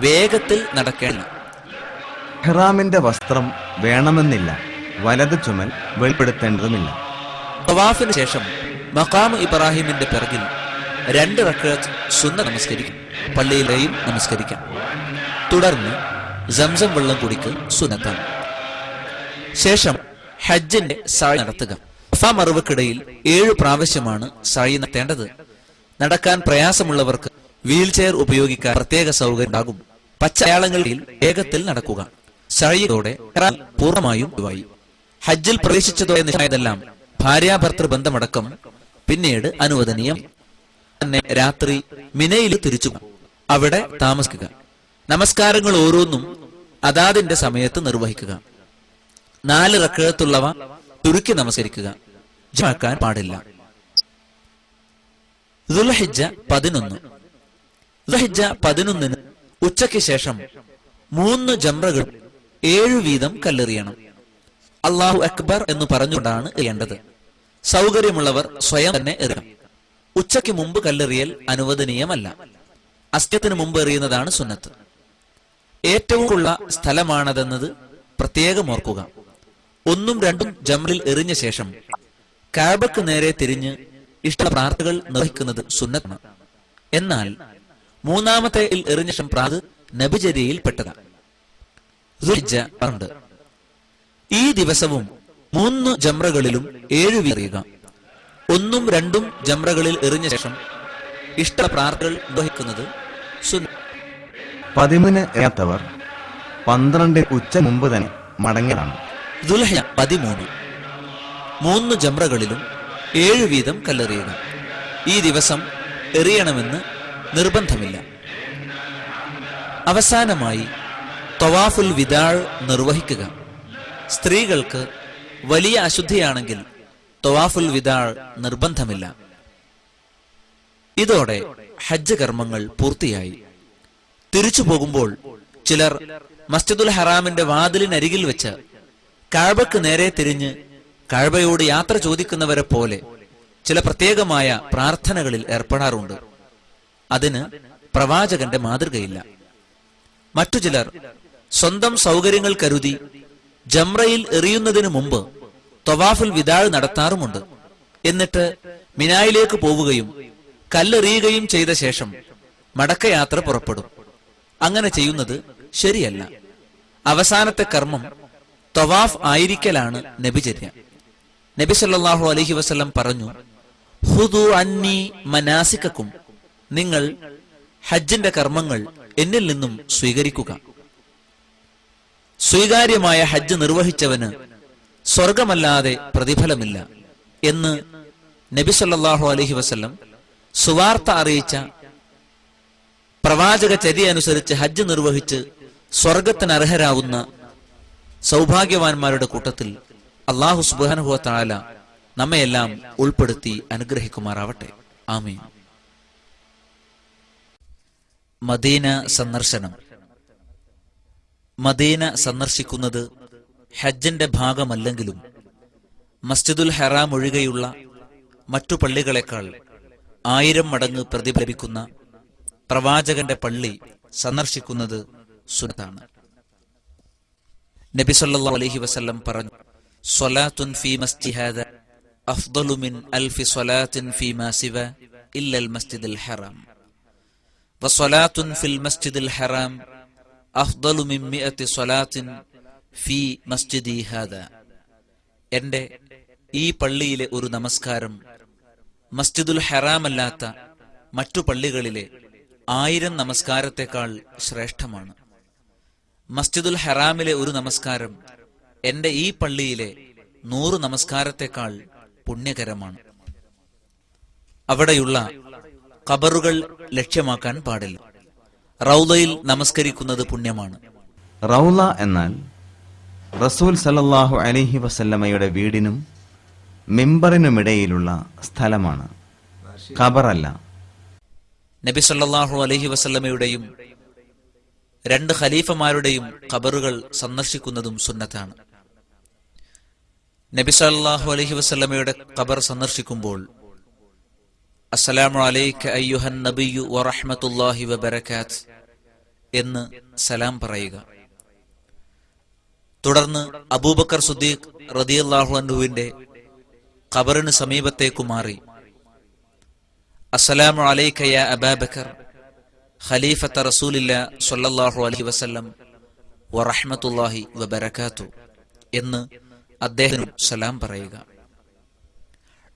വേഗത്തിൽ നടക്കേണ്ട. ഹെറാമിന്റെ വസ്ത്രം വേണമെന്നില്ല. വലത് ചുമൽ വെളിപ്പെടുത്തേണ്ടതുമില്ല. തവാഫിന് ശേഷം മഖാം ഇബ്രാഹിമിന്റെ പിറകിൽ രണ്ട് റക്കത്ത് സുന്ന നമസ്കരിക്കും. പള്ളിയിലെയും നമസ്കരിക്കാം. തുടർന്ന് ജംസം വെള്ളം കുടിക്കൽ സുന്നത്താണ്. ശേഷം ഹജ്ജിന്റെ സായി നടത്തുക. സഫ മറുവക്കിടയിൽ ഏഴു പ്രാവശ്യമാണ് സായി നടത്തേണ്ടത്. നടക്കാൻ പ്രയാസമുള്ളവർക്ക് വീൽ ചെയർ ഉപയോഗിക്കാൻ പ്രത്യേക സൗകര്യം ഉണ്ടാകും. പച്ചയാളങ്ങളിൽ വേഗത്തിൽ നടക്കുക. സഴിയോടെ പൂർണമായും ഒഴിവായി. ഹജ്ജിൽ പ്രവേശിച്ചതോടെ നിശ്ചയതെല്ലാം ഭാര്യാഭർത്തൃ ബന്ധമടക്കം പിന്നീട് അനുവദനീയം. തന്നെ രാത്രി മിനയിൽ തിരിച്ചു അവിടെ താമസിക്കുക. നമസ്കാരങ്ങൾ ഓരോന്നും അതാതിന്റെ സമയത്ത് നിർവഹിക്കുക. നാല് റക്കഴത്തുള്ളവ ചുരുക്കി നമസ്കരിക്കുക. ജമാക്കാൻ പാടില്ല. പതിനൊന്ന്. ദുൽഹിജ്ജ പതിനൊന്നിന് ഉച്ചയ്ക്ക് ശേഷം മൂന്ന് ജംറകൾ ഏഴു വീതം കല്ലെറിയണം. അള്ളാഹു അക്ബർ എന്ന് പറഞ്ഞുകൊണ്ടാണ് എറിയേണ്ടത്. സൗകര്യമുള്ളവർ സ്വയം തന്നെ എറിയണം. ഉച്ചയ്ക്ക് മുമ്പ് കല്ലെറിയൽ അനുവദനീയമല്ല. അസ്ത്യത്തിന് മുമ്പ് എറിയുന്നതാണ് സുന്നത്ത്. ഏറ്റവും ഉള്ള സ്ഥലമാണതെന്നത് പ്രത്യേകം ഓർക്കുക. ഒന്നും രണ്ടും ജംറിൽ എറിഞ്ഞ ശേഷം കാബക്ക് നേരെ തിരിഞ്ഞ് ഇഷ്ട പ്രാർത്ഥകൾ നിർവഹിക്കുന്നത് സുന്നത്താണ്. എന്നാൽ മൂന്നാമത്തെ എറിഞ്ഞ ശേഷം പ്രാത് നബിചര്യയിൽ പെട്ടതാണ് ഈ ദിവസവും മൂന്ന് ജമ്രകളിലും ഏഴു വീറിയുക ഒന്നും രണ്ടും ജമ്രകളിൽ എറിഞ്ഞ ശേഷം ഇഷ്ട പ്രാർത്ഥകൾ നിർവഹിക്കുന്നത് പതിമൂന്ന് എറിയാത്തവർ പന്ത്രണ്ട് ഉച്ച മുമ്പ് തന്നെ മടങ്ങലാണ് ദുൽഹജ പതിമൂന്ന്. മൂന്ന് ജമ്രകളിലും ഏഴു വീതം കല്ലെറിയുക. ഈ ദിവസം എറിയണമെന്ന് നിർബന്ധമില്ല. അവസാനമായി തൊവാഫുൽ വിദാൾ നിർവഹിക്കുക. സ്ത്രീകൾക്ക് വലിയ അശുദ്ധിയാണെങ്കിൽ തൊവാഫുൽ വിദാൾ നിർബന്ധമില്ല. ഇതോടെ ഹജ്ജ് കർമ്മങ്ങൾ പൂർത്തിയായി. തിരിച്ചു പോകുമ്പോൾ ചിലർ മസ്ജിദുൽ ഹറാമിന്റെ വാതിലിനരികിൽ വെച്ച് കാഴ്ബക്ക് നേരെ തിരിഞ്ഞ് കാഴ്ബയോട് യാത്ര ചോദിക്കുന്നവരെ പോലെ ചില പ്രത്യേകമായ പ്രാർത്ഥനകളിൽ ഏർപ്പെടാറുണ്ട്. അതിന് പ്രവാചകന്റെ മാതൃകയില്ല. മറ്റു ചിലർ സ്വന്തം സൗകര്യങ്ങൾ കരുതി ജംറയിൽ എറിയുന്നതിനു മുമ്പ് തൊവാഫുൽ വിദാൾ നടത്താറുമുണ്ട്. എന്നിട്ട് മിനായിലേക്ക് പോവുകയും കല്ലെറിയുകയും ചെയ്ത ശേഷം മടക്കയാത്ര പുറപ്പെടും. അങ്ങനെ ചെയ്യുന്നത് ശരിയല്ല. അവസാനത്തെ കർമ്മം തൊവാഫ് ആയിരിക്കലാണ് നബിചര്യ. നബി സല്ലല്ലാഹു അലൈഹി വസല്ലം പറഞ്ഞു ഹുദു അന്നി മനാസിക്കും നിങ്ങൾ ഹജ്ജിന്റെ കർമ്മങ്ങൾ എന്നിൽ നിന്നും സ്വീകരിക്കുക. സ്വീകാര്യമായ ഹജ്ജ് നിർവഹിച്ചവന് സ്വർഗമല്ലാതെ പ്രതിഫലമില്ല എന്ന് നബി സല്ലല്ലാഹു അലൈഹി വസല്ലം സുവാർത്ത അറിയിച്ച പ്രവാചക ചര്യ അനുസരിച്ച് ഹജ്ജ് നിർവഹിച്ച് സ്വർഗത്തിന് അർഹരാവുന്ന സൗഭാഗ്യവാന്മാരുടെ കൂട്ടത്തിൽ അള്ളാഹു സുബാനുഭവ താല നമ്മയെല്ലാം ഉൾപ്പെടുത്തി അനുഗ്രഹിക്കുമാറാവട്ടെ. ആമീൻ. മദീന സന്ദർശനം. മദീന സന്ദർശിക്കുന്നത് ഹജ്ജിന്റെ ഭാഗമല്ലെങ്കിലും മസ്ജിദുൽ ഹറാം ഒഴികെയുള്ള മറ്റു പള്ളികളെക്കാൾ ആയിരം മടങ്ങ് പ്രതിഫലിക്കുന്ന പ്രവാചകന്റെ പള്ളി സന്ദർശിക്കുന്നത് സുനത്താണ് നബി സല്ലല്ലാഹു അലൈഹി വസല്ലം പറഞ്ഞു സ്വലാത്തുൻ ഫീ മസ്ജിഹാദ അഫ്ദലുമിൻ അഫ്ദലു മിൻ അൽഫി സ്വലാത്തിൻ ഫീമാ സിവ ഇല്ലൽ മസ്ജിദുൽ ഹറാം. വസ്വലാത്തുൻ ഫിൽ മസ്ജിദുൽ ഹറാം അഫ്ദലു മിൻ മിഅത്തി സ്വലാത്തിൻ ഫീ മസ്ജിദി ഹാദ എന്റെ ഈ പള്ളിയിലെ ഒരു നമസ്കാരം മസ്ജിദുൽ ഹറാമല്ലാത്ത മറ്റു പള്ളികളിലെ ആയിരം നമസ്കാരത്തെക്കാൾ ശ്രേഷ്ഠമാണ്. മസ്ജിദുൽ ഹറാമിലെ ഒരു നമസ്കാരം എന്റെ ഈ പള്ളിയിലെ നൂറ് നമസ്കാരത്തെക്കാൾ പുണ്യകരമാണ്. അവിടെയുള്ള ഖബറുകൾ ലക്ഷ്യമാക്കാൻ പാടില്ല. റൗലയിൽ നമസ്കരിക്കുന്നത് പുണ്യമാണ്. റൗല എന്നാൽ റസൂൽ സലല്ലാഹു അലഹി വസല്ലമ്മയുടെ വീടിനും മെമ്പറിനുമിടയിലുള്ള സ്ഥലമാണ്. ഖബറല്ല. നബി സല്ലാഹു അലഹി വസല്ലമ്മയുടെയും രണ്ട് ഖലീഫമാരുടെയും ഖബറുകൾ സന്ദർശിക്കുന്നതും സുന്നത്താണ്. നബി സല്ലല്ലാഹു അലൈഹി വസല്ലമയുടെ ഖബർ സന്ദർശിക്കുമ്പോൾ അസ്സലാമു അലൈക അയ്യുഹൻ നബിയു വറഹ്മത്തുള്ളാഹി വബറകാത്ത് എന്ന് സലാം പറയുക. തുടർന്ന് അബൂബക്കർ സുദ്ദീഖ് റതിയല്ലാഹു അൻഹുവിന്റെ ഖബറിന് സമീപത്തേക്കു മാറി. അസ്സലാമു അലൈക യാ അബാബക്കർ ഖലീഫത്ത റസൂലില്ല സല്ലല്ലാഹു അലൈഹി വസല്ലം വറഹ്മത്തുള്ളാഹി വബറകാത്തു എന്ന് അദ്ദേഹം സലാം പറയുക.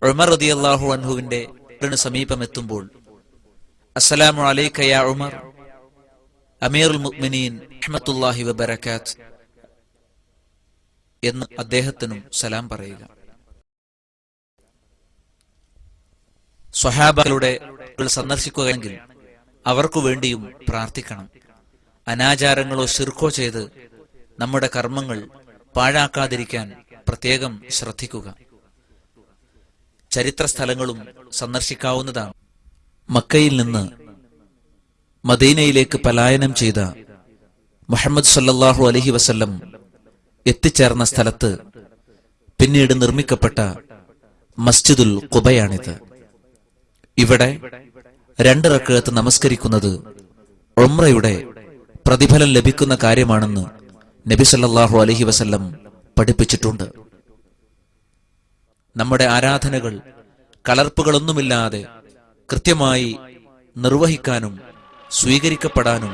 ഉമർ റളിയല്ലാഹു അൻഹുവിന്റെ ഖബറിന് സമീപമെത്തുമ്പോൾ അസ്സലാമു അലൈക യാ ഉമർ അമീറുൽ മുഅ്മിനീൻ റഹ്മത്തുള്ളാഹി വബറകാത്ത് എന്ന് അദ്ദേഹത്തിനും സലാം പറയുക. സ്വഹാബകളുടെ സന്ദർശിക്കുകയെങ്കിൽ അവർക്കു വേണ്ടിയും പ്രാർത്ഥിക്കണം. അനാചാരങ്ങളോ ശിർക്കോ ചെയ്ത് നമ്മുടെ കർമ്മങ്ങൾ പാഴാക്കാതിരിക്കാൻ പ്രത്യേകം ശ്രദ്ധിക്കുക. ചരിത്ര സ്ഥലങ്ങളും സന്ദർശിക്കാവുന്നതാണ്. മക്കയിൽ നിന്ന് മദീനയിലേക്ക് പലായനം ചെയ്ത മുഹമ്മദ് സല്ലാഹു അലഹി വസല്ലം എത്തിച്ചേർന്ന സ്ഥലത്ത് പിന്നീട് നിർമ്മിക്കപ്പെട്ട മസ്ജിദുൽ കുബയാണിത് ഇവിടെ രണ്ട് റക്കഴത്ത് നമസ്കരിക്കുന്നത് ഉംറയുടെ പ്രതിഫലം ലഭിക്കുന്ന കാര്യമാണെന്ന് നബി സല്ലല്ലാഹു അലൈഹി വസല്ലം പഠിപ്പിച്ചിട്ടുണ്ട്. നമ്മുടെ ആരാധനകൾ കലർപ്പുകളൊന്നുമില്ലാതെ കൃത്യമായി നിർവഹിക്കാനും സ്വീകരിക്കപ്പെടാനും